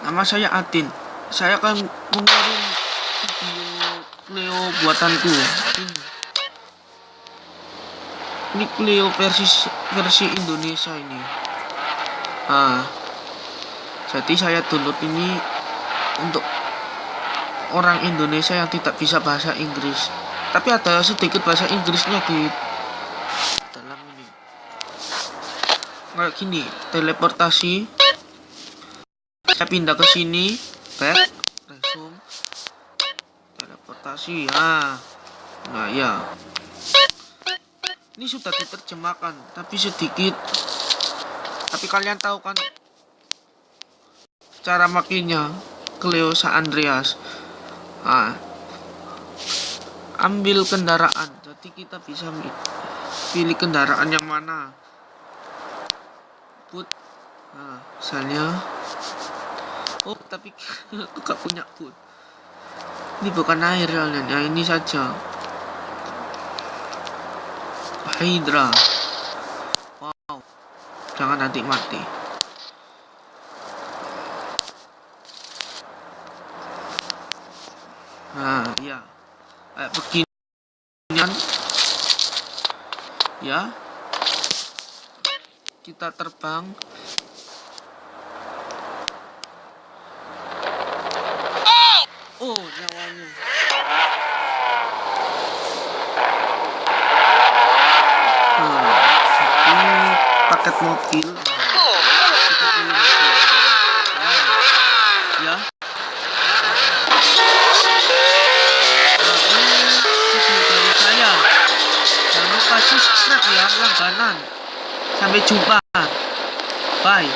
Nama saya Atin. Saya akan mengirim video Cleo buatanku. Ya. Ini. Ini Cleo versi versi Indonesia ini. Ah. Jadi saya download ini untuk orang Indonesia yang tidak bisa bahasa Inggris tapi ada sedikit bahasa Inggrisnya di Kayak gini, teleportasi. Saya pindah ke sini, back, resume, teleportasi. Nah, nah ya. Ini sudah diterjemahkan, tapi sedikit. Tapi kalian tahu kan cara makinnya Cleo Sa Andreas. Ah, ambil kendaraan. Jadi kita bisa pilih kendaraan yang mana. Put. Nah, misalnya. Oh, tapi aku gak punya put. Ini bukan air soalnya. Ya, ini saja. Hydra. Wow. Jangan nanti mati. Nah, ya. Kayak begini. Ya. Kita terbang. Oh, nyawanya. Nah, ini paket mobil. Kita pilih mobil. Ya. Nah, ini video saya. Jangan lupa subscribe ya langganan. Sampai jumpa. Ah, Pai